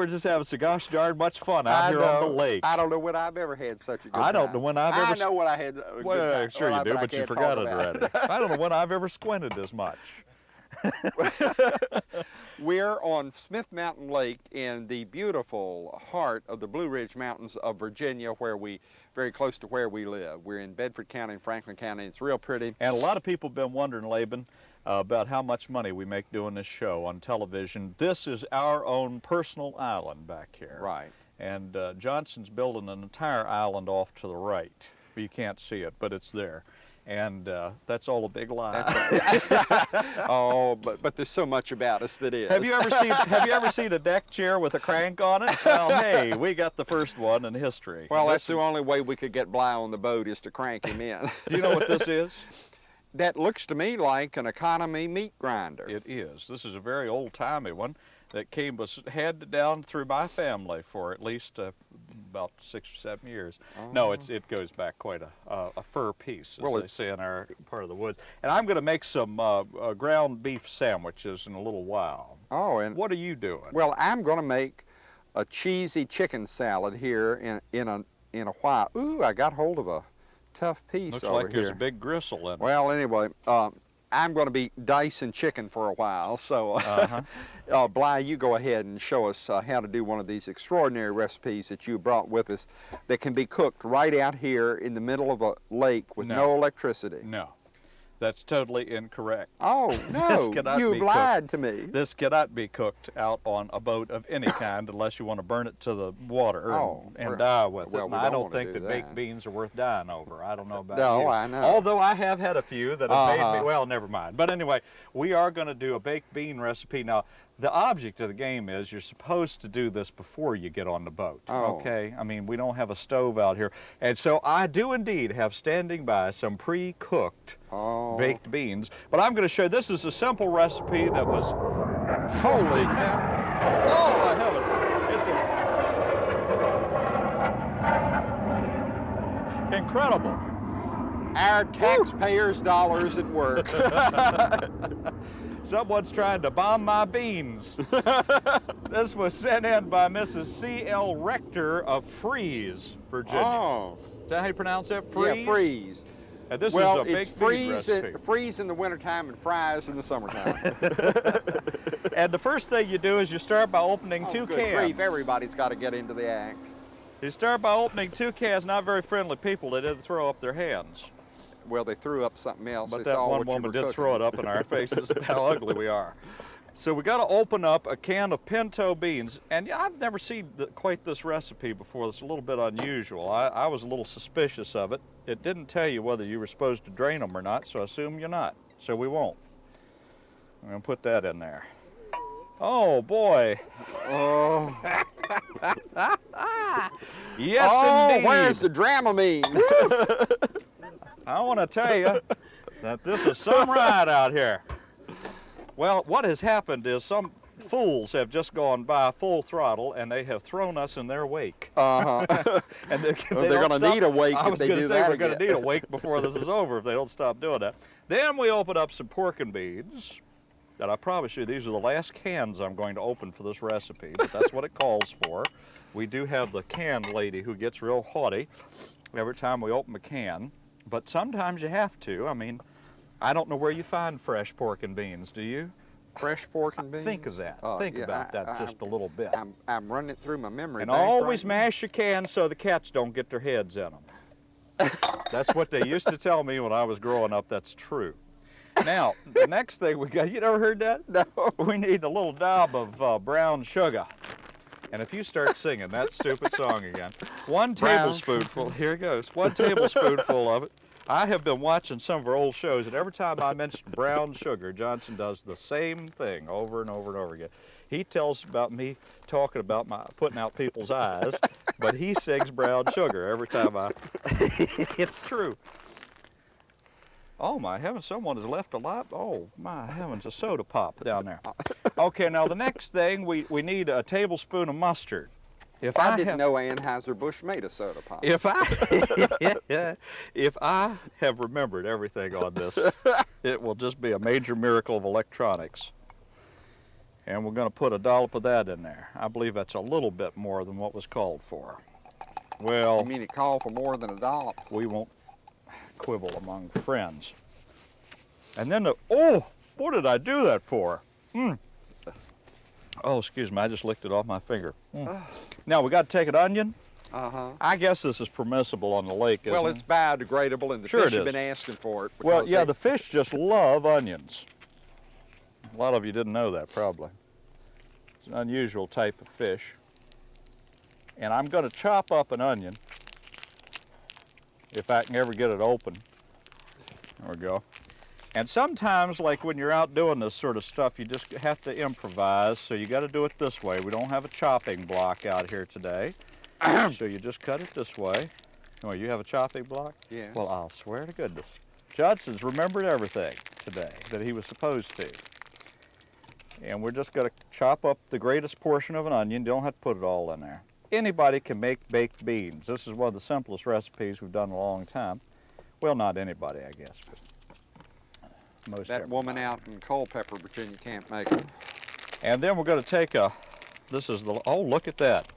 We're just having so gosh darn much fun out I here know, on the lake. I don't know when I've ever had such a good I don't time. know when I've ever s- know when I had a good well, time. sure Well, you do, I but you forgot it already. I don't know when I've ever squinted as much. We're on Smith Mountain Lake in the beautiful heart of the Blue Ridge Mountains of Virginia, where we, very close to where we live. We're in Bedford County and Franklin County. It's real pretty. And a lot of people have been wondering, Laban, uh, about how much money we make doing this show on television. This is our own personal island back here. Right. And uh, Johnson's building an entire island off to the right. You can't see it, but it's there. And uh, that's all a big lie. oh, but but there's so much about us that is. have you ever seen Have you ever seen a deck chair with a crank on it? Well, hey, we got the first one in history. Well, This that's the only way we could get Bly on the boat is to crank him in. Do you know what this is? that looks to me like an economy meat grinder. It is. This is a very old-timey one that came was handed down through my family for at least uh, about six or seven years. No, it's it goes back quite a a, a fur piece, as Well, they say in our part of the woods. And I'm going to make some uh, uh, ground beef sandwiches in a little while. oh, and What are you doing? well, I'm going to make a cheesy chicken salad here in in a in a while. Ooh, I got hold of a tough piece Looks over like here. there's a big gristle in it. Well, anyway, um, I'm going to be dicing chicken for a while, so uh, Uh-huh. uh, Bly, you go ahead and show us uh, how to do one of these extraordinary recipes that you brought with us that can be cooked right out here in the middle of a lake with No. no, electricity. No, that's totally incorrect. Oh, no, you've cooked. lied to me. This cannot be cooked out on a boat of any kind unless you want to burn it to the water Oh, and, and die with well, it. And I don't don't think do that baked beans are worth dying over. I don't know about No, you. I know. Although I have had a few that have made Uh-huh. me, well, never mind. But anyway, we are going to do a baked bean recipe. Now, the object of the game is you're supposed to do this before you get on the boat. Oh. Okay? I mean, we don't have a stove out here. And so I do indeed have standing by some pre-cooked Oh, baked beans. But I'm going to show this is a simple recipe that was holy cow. Oh my heavens! It's a incredible. Our taxpayers' dollars at work. Someone's trying to bomb my beans. this was sent in by Mrs. C.L. Rector of Fries, Virginia. oh, Is that how you pronounce that? Freeze. yeah, freeze. And this well, is a it's baked bean freeze in, freeze in the wintertime and fries in the summertime. And the first thing you do is you start by opening oh, two good cans. grief, everybody's got to get into the act. You start by opening two cans. Not very friendly people. They didn't throw up their hands. Well, they threw up something else. But They that saw one woman did cooking. throw it up in our faces how ugly we are. So we got to open up a can of pinto beans, and yeah, I've never seen the, quite this recipe before. It's a little bit unusual. I, I was a little suspicious of it. It didn't tell you whether you were supposed to drain them or not, so I assume you're not. So we won't. I'm gonna put that in there. Oh boy! Oh, Yes, oh indeed. where's the Dramamine? I want to tell you that this is some ride out here. Well, what has happened is some fools have just gone by full throttle and they have thrown us in their wake. Uh-huh. And they're, they they're gonna need a wake I if was they gonna do say that we're going to need a wake before this is over if they don't stop doing that. Then we open up some pork and beans. And I promise you, these are the last cans I'm going to open for this recipe, but that's what it calls for. We do have the can lady who gets real haughty every time we open a can, but sometimes you have to. I mean, I don't know where you find fresh pork and beans, do you? Fresh pork and beans. Think of that. Uh, Think yeah, about I- that I- just a little bit. I'm, I'm running it through my memory. And always right now. mash your cans so the cats don't get their heads in them. That's what they used to tell me when I was growing up. That's true. Now, the next thing we got, you never heard that? No. We need a little dab of uh, brown sugar. And if you start singing that stupid song again, one tablespoonful, here it goes, one tablespoonful of it. I have been watching some of our old shows, and every time I mention brown sugar, Johnson does the same thing over and over and over again. He tells about me talking about my putting out people's eyes, but he sings brown sugar every time I. it's true. Oh my heavens, someone has left a lot. Oh my heavens, a soda pop down there. Okay, now the next thing, we, we need a tablespoon of mustard. If I, I, didn't have, know Anheuser-Busch made a soda pop. if I if I have remembered everything on this, it will just be a major miracle of electronics. And we're going to put a dollop of that in there. I believe that's a little bit more than what was called for. Well, You mean it called for more than a dollop? we won't quibble among friends. And then the, oh, what did I do that for? Hmm. Oh, excuse me, I just licked it off my finger. Mm. Now we got to take an onion. Uh-huh. I guess this is permissible on the lake, Well, it? it's biodegradable, and the Sure fish have been asking for it. Well, yeah, they- the fish just love onions. A lot of you didn't know that, probably. It's an unusual type of fish. And I'm going to chop up an onion if I can ever get it open. There we go. And sometimes, like when you're out doing this sort of stuff, you just have to improvise. So you got to do it this way. We don't have a chopping block out here today. so you just cut it this way. Oh, you have a chopping block? Yes. Well, I'll swear to goodness. Johnson's remembered everything today that he was supposed to. And we're just going to chop up the greatest portion of an onion. You don't have to put it all in there. Anybody can make baked beans. This is one of the simplest recipes we've done in a long time. Well, not anybody, I guess, but most that everybody. woman out in Culpeper, Virginia, can't make them. And then we're going to take a, this is the, oh, look at that.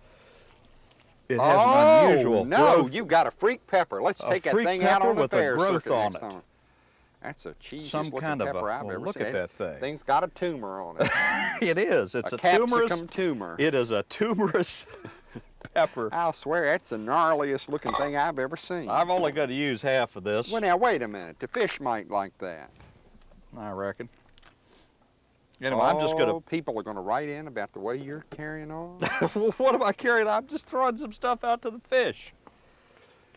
It has oh, an unusual no, growth. you got a freak pepper. Let's A take that thing out on the with a fair growth circuit on next it. time. That's a cheesy Some kind of a- pepper I've well, ever look seen. at that thing. Thing's got a tumor on it. it is. It's a a, tumorous. tumor. It is a tumorous pepper. I'll swear that's the gnarliest looking thing I've ever seen. I've only got to use half of this, Well, now wait a minute. The fish might like that. I reckon. Anyway, I'm just Oh, gonna. People are gonna write in about the way you're carrying on. what am I carrying? I'm just throwing some stuff out to the fish,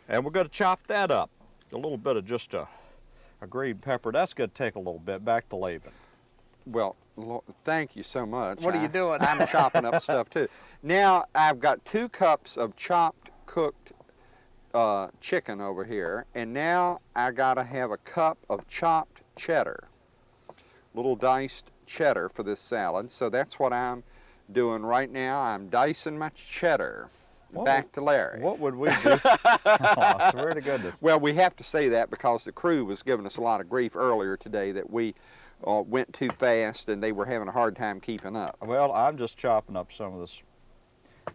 and we're gonna chop that up. A little bit of just a, a green pepper. That's gonna take a little bit. Back to Laban. well, thank you so much. What are you I- doing? I'm chopping up stuff too. Now I've got two cups of chopped, cooked uh, chicken over here, and now I gotta have a cup of chopped cheddar, little diced cheddar for this salad. So that's what I'm doing right now. I'm dicing my cheddar. What Back to Larry. What would we do? oh, I swear to goodness. Well, we have to say that because the crew was giving us a lot of grief earlier today that we uh, went too fast and they were having a hard time keeping up. Well, I'm just chopping up some of this.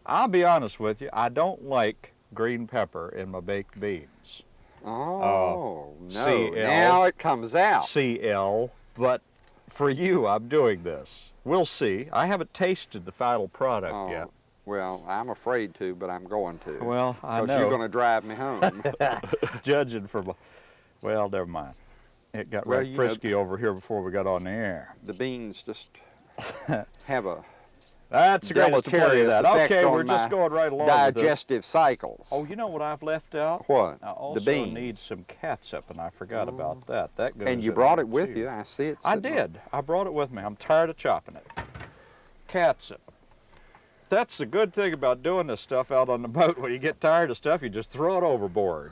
I'll be honest with you. I don't like green pepper in my baked beans. Oh, no. CL. Now it comes out. CL, but for you, I'm doing this. We'll see. I haven't tasted the final product Oh, yet. Well, I'm afraid to, but I'm going to. Well, I know. Because you're going to drive me home. Judging from, well, never mind. It got Well, right you know- frisky over here before we got on the air. the beans just have a That's the greatest to play deleterious that. Okay, we're just going right along with digestive cycles. Oh, you know what I've left out? what? I also the beans. need some catsup, and I forgot mm. about that. That goes. and you brought it with too. you. I see it. I did. I brought it with me. I'm tired of chopping it. Catsup. That's the good thing about doing this stuff out on the boat. When you get tired of stuff, you just throw it overboard.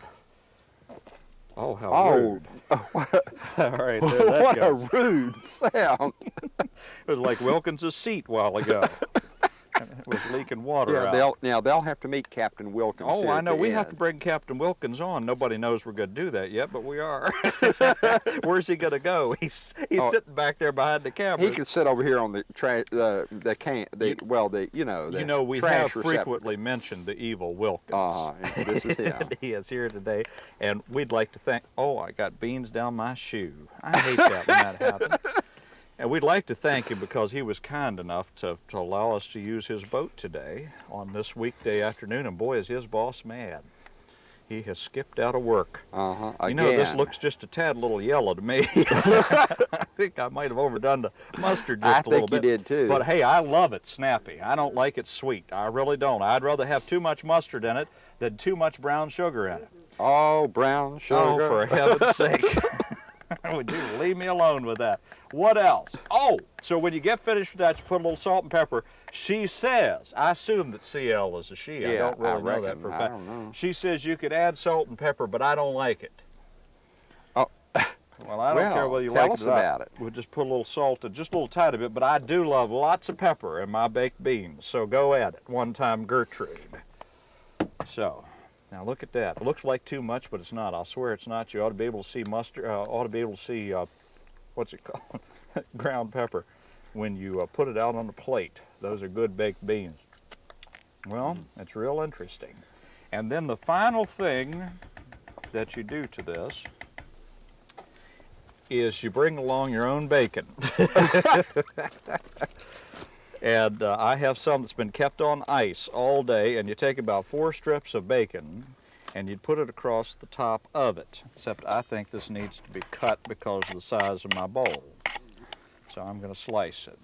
Oh, how Oh, rude. All right, there that what goes. a rude sound. It was like Wilkins' seat a while ago. it was leaking water yeah, out. they'll now they'll have to meet Captain Wilkins. Oh, I know. We have to bring Captain Wilkins on. Nobody knows we're going to do that yet, but we are. Where's he going to go? He's he's Oh. sitting back there behind the camera. He can sit over here on the tra- the the can the well the you know the you know, we trash have frequently mentioned the evil Wilkins. Uh, this is him. He is here today, and we'd like to thank. Oh, I got beans down my shoe. I hate that when that happens. And we'd like to thank him because he was kind enough to, to allow us to use his boat today on this weekday afternoon. And boy, is his boss mad. He has skipped out of work. Uh huh. You know, this looks just a tad little yellow to me. I think I might have overdone the mustard just I a little bit. I think you did too. But hey, I love it snappy. I don't like it sweet. I really don't. I'd rather have too much mustard in it than too much brown sugar in it. oh, brown sugar. Oh, for heaven's sake. Would you leave me alone with that? What else? Oh, so when you get finished with that, you put a little salt and pepper. She says, I assume that CL is a she. I Yeah, don't really I know that for a fact. don't know. She says you could add salt and pepper, but I don't like it. Oh. Well, I don't care Well, whether you like us it or not. about it. We'll just put a little salt and just a little tiny bit, but I do love lots of pepper in my baked beans. So go at it. One time Gertrude. So, now look at that. It looks like too much, but it's not. I'll swear it's not. You ought to be able to see mustard. Uh, ought to be able to see uh, what's it called? Ground pepper. when you uh, put it out on the plate. Those are good baked beans. Well, it's real interesting. And then the final thing that you do to this is you bring along your own bacon. and uh, I have some that's been kept on ice all day, and you take about four strips of bacon and you'd put it across the top of it. Except I think this needs to be cut because of the size of my bowl. So I'm going to slice it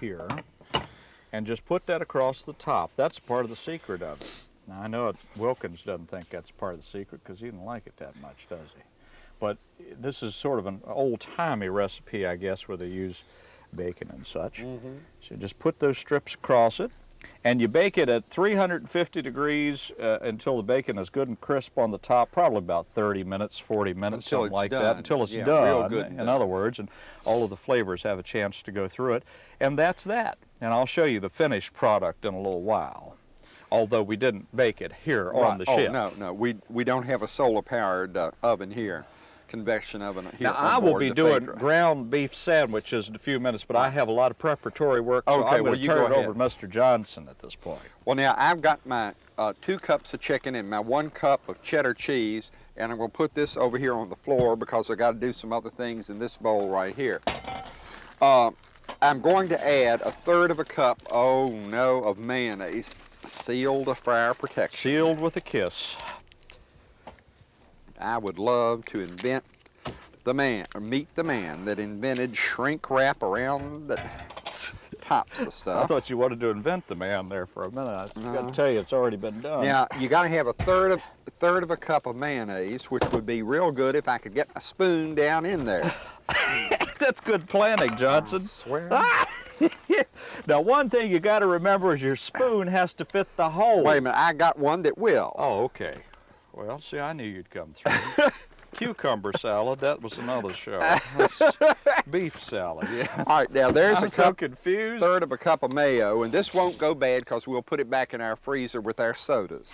here and just put that across the top. That's part of the secret of it. Now I know it, Wilkins doesn't think that's part of the secret because he didn't like it that much, does he? But this is sort of an old-timey recipe, I guess, where they use bacon and such. Mm-hmm. So just put those strips across it, and you bake it at 350 degrees uh, until the bacon is good and crisp on the top, probably about 30 minutes, 40 minutes, Until something like done. that, until it's Yeah, done, real good in done. other words, and all of the flavors have a chance to go through it. And that's that. And I'll show you the finished product in a little while, although we didn't bake it here on Right. the oh, ship. no, no, we we don't have a solar-powered uh, oven here, convection oven here. Now, I will be doing Phaedra. ground beef sandwiches in a few minutes, but I have a lot of preparatory work, so Okay, I'm well, going to turn it over to Mr. Johnson at this point. Well, now I've got my uh, two cups of chicken and my one cup of cheddar cheese, and I'm going to put this over here on the floor because I got to do some other things in this bowl right here. Uh, I'm going to add a third of a cup, oh no, of mayonnaise, sealed a fire protection. Sealed with a kiss. I would love to invent the man, or meet the man that invented shrink wrap around the tops of stuff. I thought you wanted to invent the man there for a minute. I got No. to tell you, it's already been done. Now you got to have a third of a third of a cup of mayonnaise, which would be real good if I could get a spoon down in there. That's good planning, Johnson. I swear. Now, one thing you got to remember is your spoon has to fit the hole. Wait a minute, I got one that will. Oh, okay. Well, see, I knew you'd come through. Cucumber salad, that was another show. Beef salad, yeah. All right, now there's I'm a so cup, confused. third of a cup of mayo, and this won't go bad because we'll put it back in our freezer with our sodas.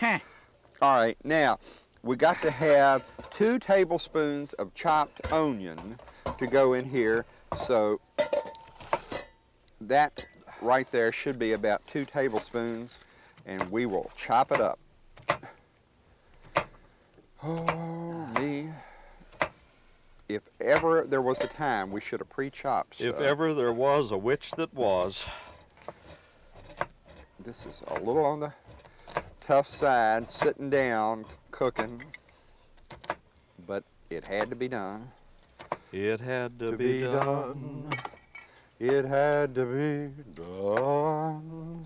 All right, now we got to have two tablespoons of chopped onion to go in here. So that right there should be about two tablespoons, and we will chop it up. Oh me! If ever there was a time we should have pre-chopped. If uh, ever there was a witch that was. This is a little on the tough side, sitting down, cooking, but it had to be done. It had to, To be, be done. It had to be done.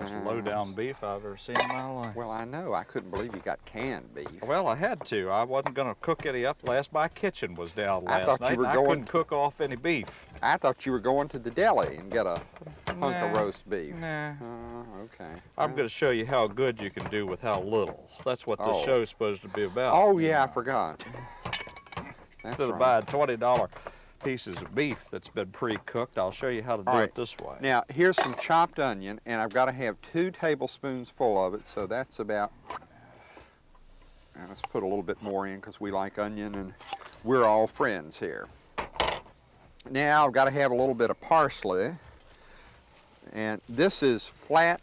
Most low down beef I've ever seen in my life. Well, I know. I couldn't believe you got canned beef. Well, I had to. I wasn't going to cook any up last. My kitchen was down last I thought you were and I going- couldn't cook off any beef. I thought you were going to the deli and get a hunk of roast beef. Nah. Uh, okay. I'm Well- going to show you how good you can do with how little. That's what this Oh. show's supposed to be about. Oh yeah, I forgot. That's Instead of buying twenty dollar pieces of beef that's been pre-cooked, I'll show you how to do All it this way. Now, here's some chopped onion, and I've got to have two tablespoons full of it, so that's about, and let's put a little bit more in because we like onion and we're all friends here. Now, I've got to have a little bit of parsley, and this is flat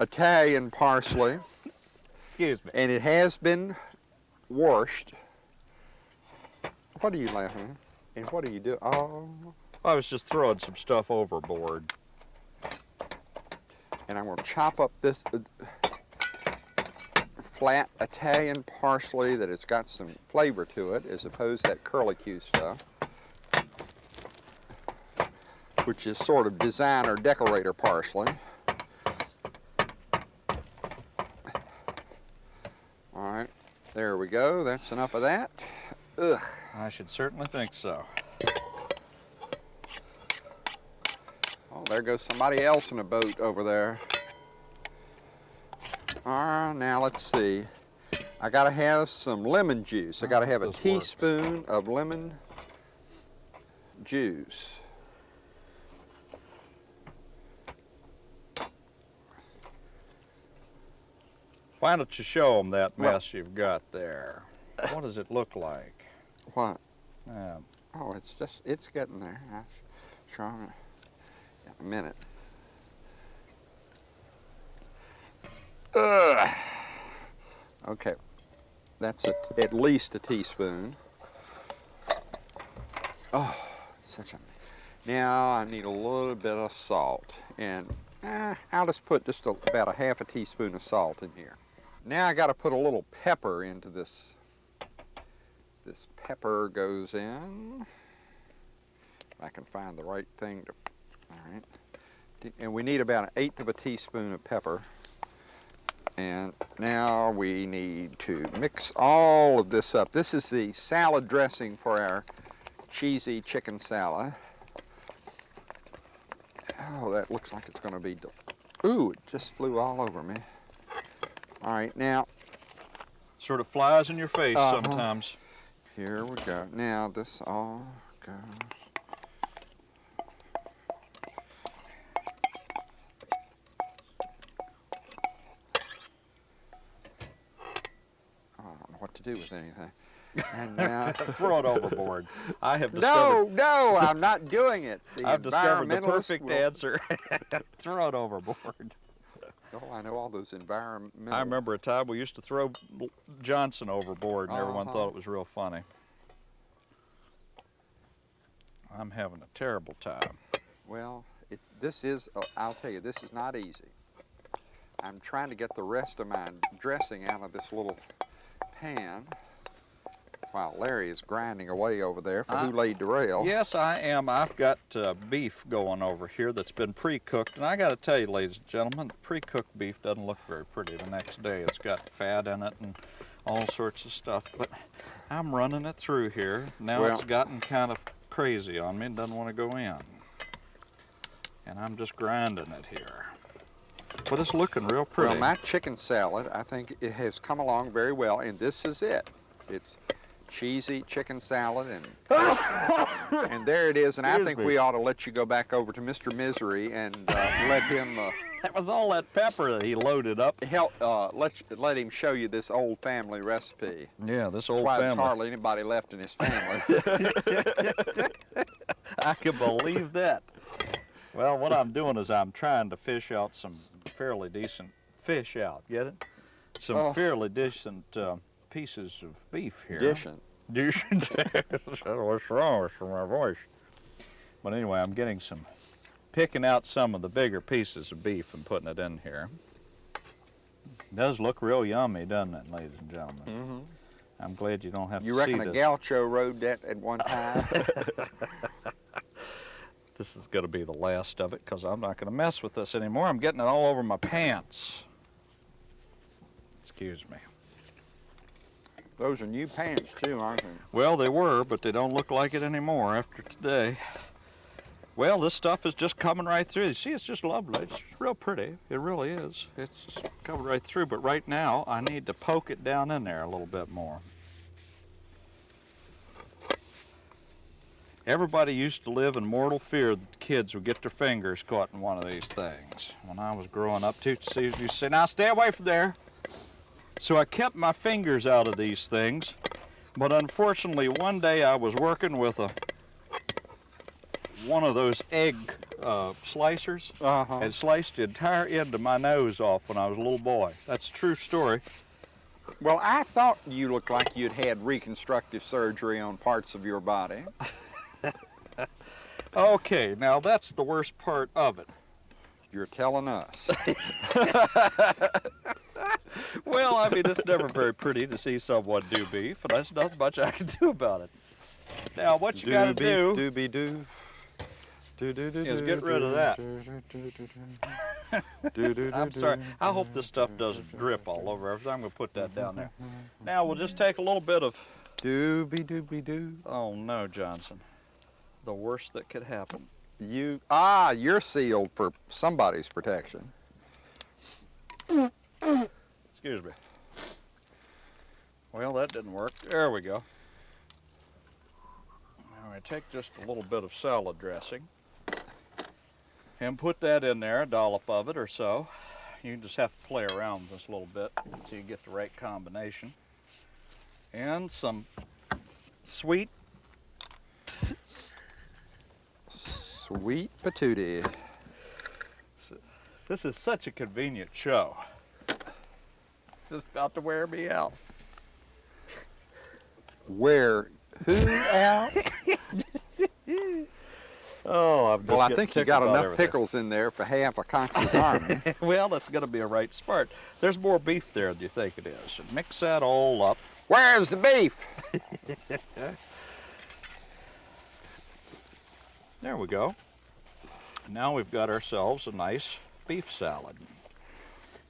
Italian parsley, Excuse me. and it has been washed. What are you laughing at? And what do you do? Oh, I was just throwing some stuff overboard. and I'm going to chop up this uh, flat Italian parsley that has got some flavor to it, as opposed to that curlicue stuff, which is sort of designer decorator parsley. All right, there we go. That's enough of that. Ugh. I should certainly think so. Oh, there goes somebody else in a boat over there. All right, now let's see. I gotta have some lemon juice. I gotta oh, have a teaspoon of lemon juice. Why don't you show them that Well- mess you've got there? What does it look like? What? Yeah. Oh, it's just, it's getting there. I sh- sure, I'm gonna- in a minute. Ugh. Okay, that's a, at least a teaspoon. Oh, such a. Now I need a little bit of salt, and eh, I'll just put just a, about a half a teaspoon of salt in here. Now I got to put a little pepper into this. This pepper goes in. If I can find the right thing to. All right. And we need about an eighth of a teaspoon of pepper. And now we need to mix all of this up. This is the salad dressing for our cheesy chicken salad. Oh, that looks like it's going to be. Ooh, it just flew all over me. All right, now Sort of flies in your face Uh-huh. sometimes. Here we go. Now this all goes. Oh, I don't know what to do with anything. And now. Throw it overboard. I have No, discovered. no, I'm not doing it. The I've discovered the perfect will- answer. Throw it overboard. Oh, I know all those environmental. I remember a time we used to throw Johnson overboard, and everyone Uh-huh. thought it was real funny. I'm having a terrible time. Well, it's this is. Uh, I'll tell you, this is not easy. I'm trying to get the rest of my dressing out of this little pan, while Larry is grinding away over there for I- who laid the rail. Yes, I am. I've got uh, beef going over here that's been pre-cooked, and I got to tell you, ladies and gentlemen, pre-cooked beef doesn't look very pretty the next day. It's got fat in it and all sorts of stuff. But I'm running it through here. Now Well- it's gotten kind of crazy on me and doesn't want to go in. And I'm just grinding it here. But it's looking real pretty. Well, my chicken salad, I think it has come along very well, and this is it. It's cheesy chicken salad, and and there it is. And I think me. we ought to let you go back over to Mr. Misery and uh, let him uh, that was all that pepper that he loaded up. help. Uh, let let him show you this old family recipe. Yeah, this old Why there's family. hardly anybody left in his family. I can believe that. Well, what I'm doing is I'm trying to fish out some fairly decent fish out. Get it? Some Oh. fairly decent uh, pieces of beef here. Dishing. Decent. What's wrong with my voice? But anyway, I'm getting some, picking out some of the bigger pieces of beef and putting it in here. does look real yummy, doesn't it, ladies and gentlemen? Mm-hmm. I'm glad you don't have You to reckon see a this. gaucho rode that at one time? This is going to be the last of it because I'm not going to mess with this anymore. I'm getting it all over my pants. Excuse me. Those are new pants too, aren't they? Well, they were, but they don't look like it anymore after today. Well, this stuff is just coming right through. You see, it's just lovely. It's real pretty. It really is. It's just coming right through. But right now, I need to poke it down in there a little bit more. Everybody used to live in mortal fear that the kids would get their fingers caught in one of these things. When I was growing up, teachers used to say, now stay away from there. So I kept my fingers out of these things. But unfortunately, one day I was working with a one of those egg uh, slicers Uh-huh. and sliced the entire end of my nose off when I was a little boy. That's a true story. Well, I thought you looked like you'd had reconstructive surgery on parts of your body. Okay, now that's the worst part of it. You're telling us. Well, I mean, it's never very pretty to see someone do beef, and there's not much I can do about it. Now, what you gotta do, Doobie doo. Do, do, do, Is get rid of that. do, do, do, do, do. Do, do, I'm sorry. I hope this stuff doesn't drip all over everything. I'm gonna put that down there. Now, we'll just take a little bit of, Doobie doobie doo. oh no, Johnson, the worst that could happen. You ah, you're sealed for somebody's protection. Excuse me. Well, that didn't work. There we go. Now I take just a little bit of salad dressing and put that in there, a dollop of it or so. You just have to play around this a little bit until you get the right combination. And some sweet Sweet patootie. This is such a convenient show. It's just about to wear me out. Wear who out? Oh, I'm just well, I think you got enough everything. pickles in there for half a Conqueror's army. well, that's going to be a right start. There's more beef there than you think it is. Mix that all up. Where's the beef? There we go. Now we've got ourselves a nice beef salad.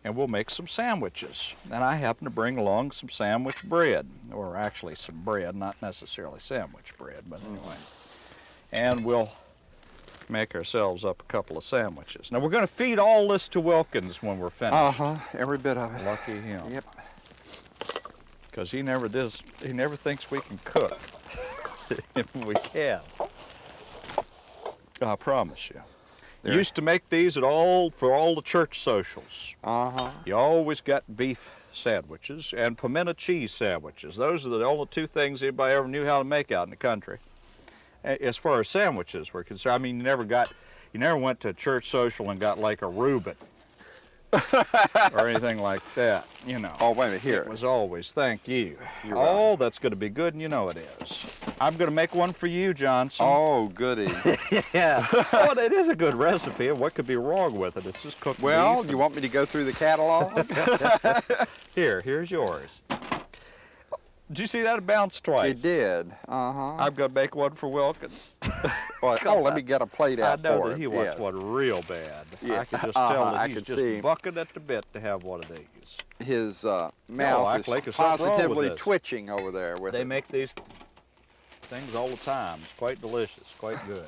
And we'll make some sandwiches. And I happen to bring along some sandwich bread, or actually some bread, not necessarily sandwich bread, but anyway. And we'll make ourselves up a couple of sandwiches. Now we're going to feed all this to Wilkins when we're finished. Uh huh. Every bit of it. Lucky him. Yep. Because he never does, he never thinks we can cook. if we can. I promise you. There. Used to make these at all for all the church socials. Uh huh. You always got beef sandwiches and pimento cheese sandwiches. Those are the only two things anybody ever knew how to make out in the country. As far as sandwiches were concerned, I mean, you never got, you never went to a church social and got like a Reuben or anything like that, you know. Oh, wait a minute. Here. It was always, thank you. You're oh, that's going to be good, and you know it is. I'm going to make one for you, Johnson. Oh, goody. yeah. well, it is a good recipe, and what could be wrong with it? It's just cooked well, beef you want me to go through the catalog? Here, here's yours. Did you see that bounce twice? it did. Uh huh. I'm going to make one for Wilkins. Well, oh, let me get a plate out for him. I know that he wants yes. one real bad. Yeah. I can just Uh-huh, tell that I he's just see. bucking at the bit to have one of these. His uh, mouth I is think there's something wrong with positively twitching over there with They it. make these things all the time. It's quite delicious, quite good.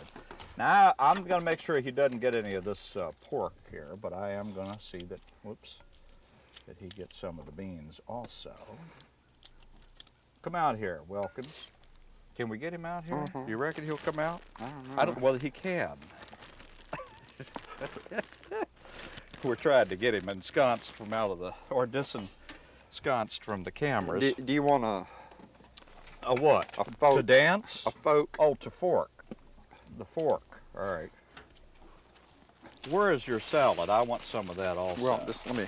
Now, I'm going to make sure he doesn't get any of this uh, pork here, but I am going to see that, whoops, that he gets some of the beans also. Come out here, Wilkins. Can we get him out here? Mhm. You reckon he'll come out? I don't know. I don't know whether he can. We're trying to get him ensconced from out of the, or disensconced from the cameras. Do, do you want a, a what? a To dance? A folk? Oh, to fork. The fork. All right. Where is your salad? I want some of that also. Well, just let me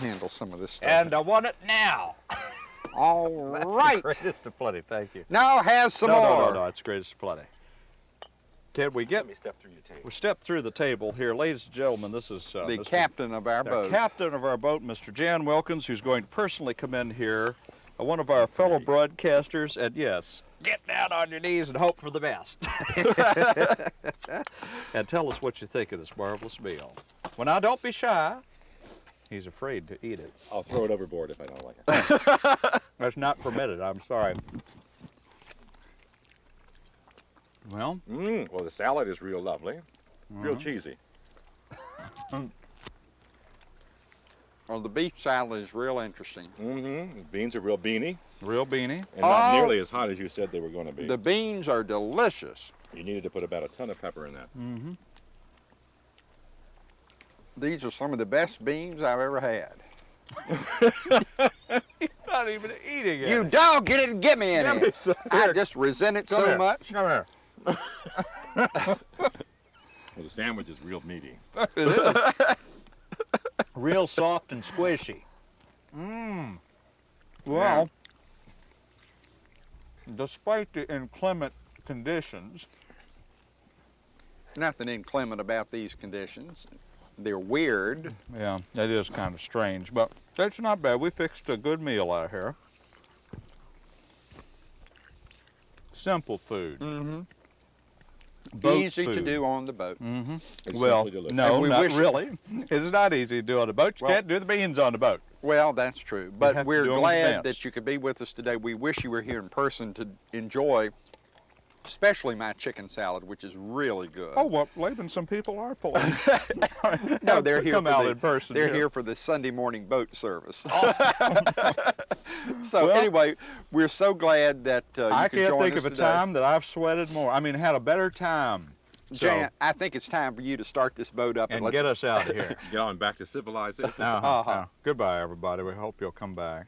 handle some of this stuff. and I want it now. All right. Greatest of plenty. Thank you. Now have some no, more. no, no, no. It's greatest of plenty. Can we get? Let me step through your table. We step through the table here, ladies and gentlemen. This is uh, the Mr. captain of our the boat. captain of our boat, Mr. Jan Wilkins, who's going to personally come in here, uh, one of our fellow broadcasters, and yes, get down on your knees and hope for the best. and tell us what you think of this marvelous meal. Well, now don't be shy. He's afraid to eat it. I'll throw it overboard if I don't like it. That's not permitted. I'm sorry. Well, Mm, well, the salad is real lovely, real Uh-huh. cheesy. Well, the beef salad is real interesting. Mm-hmm. Beans are real beany real beany. and not Oh. nearly as hot as you said they were going to be. The beans are delicious. You needed to put about a ton of pepper in that. Mm-hmm. These are some of the best beans I've ever had. Not even eating it. You dog, get it and get me in Give me here. some. I just resent it come so here. much. Come here. Well, the sandwich is real meaty. It is. Real soft and squishy. Mmm. Well, despite the inclement conditions, Nothing inclement about these conditions. They're weird. yeah, that is kind of strange, but that's not bad. We fixed a good meal out here. Simple food. Mm-hmm. Boat Easy to do on the boat. Mm-hmm. Well, no, we not wish- really. It's not easy to do on a boat. You Well- can't do the beans on the boat. Well, that's true. But we're do 'em in glad that you could be with us today. We wish you were here in person to enjoy, especially my chicken salad, which is really good. Oh, well, Laban, some people are pulling. no, they're here Come for out the, in person. They're yeah. here for the Sunday morning boat service. so Well- anyway, we're so glad that uh, you I can't think us of a today. time that I've sweated more. I mean, had a better time. So, Jan, I think it's time for you to start this boat up and let's get us out of here. Get on back to civilization. Uh-huh, Uh-huh. uh, Goodbye, everybody. We hope you'll come back.